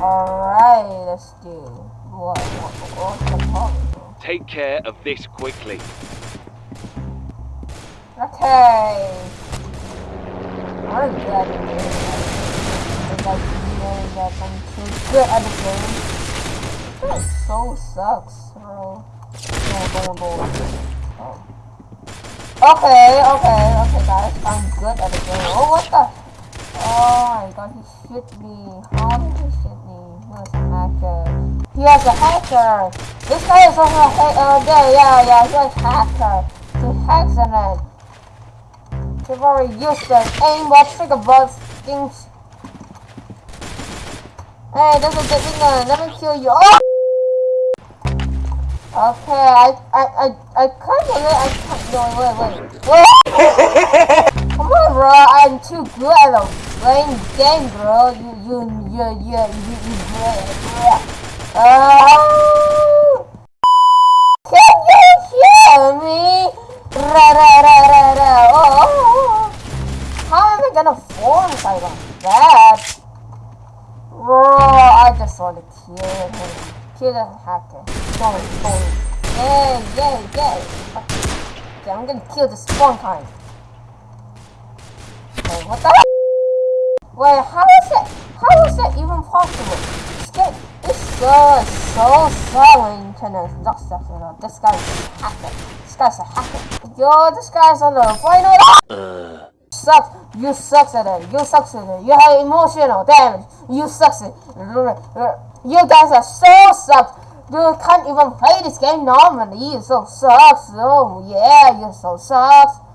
Alright, let's do. What? What? What's the problem? Take care of this quickly. Okay. At the game. you know that I'm too good at the game. This so sucks, bro. Oh. Okay, okay, okay, guys. I'm good at the game. Oh, what the? Oh god, he hit me. How did he hit me? He was a hacker. He has a hacker. This guy is also a hacker. Uh, yeah, yeah, yeah, he has a hacker. He hacks in it. They've already used the aimbot trigger buzz things. Hey, that's a good gun. Let me kill you. Oh! Okay, I, I, I, I kind of, I can't, no, wait, wait, wait. I'm too good at playing game, bro. You, you, you, you, you, you, you, Oh! Can you hear me? Ra, ra, ra, ra, ra. Oh, oh, oh. How am I gonna fall if I like that? Bro, I just want to kill him. Kill the hacker. Boom, boom. Yay, yay, yay. Okay, I'm gonna kill the spawn kind. What the Wait, how is it? How is that even possible? This game is so, so, so internet. Not stuff, you know. This guy's a hacker. This guy's a hacker. Yo, this guy's on the final. Uh. Sucks. You sucks at it. You sucks at it. You have emotional damage. You sucks at it. You guys are so sucks. You can't even play this game normally. You so sucks. Oh yeah, you so sucks.